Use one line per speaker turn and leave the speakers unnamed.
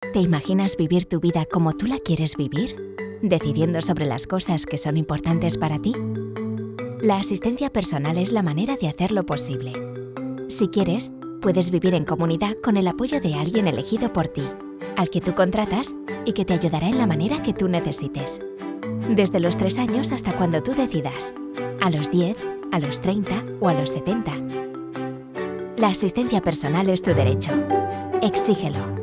¿Te imaginas vivir tu vida como tú la quieres vivir? ¿Decidiendo sobre las cosas que son importantes para ti? La asistencia personal es la manera de hacerlo posible. Si quieres, puedes vivir en comunidad con el apoyo de alguien elegido por ti, al que tú contratas y que te ayudará en la manera que tú necesites. Desde los 3 años hasta cuando tú decidas. A los 10, a los 30 o a los 70. La asistencia personal es tu derecho. Exígelo.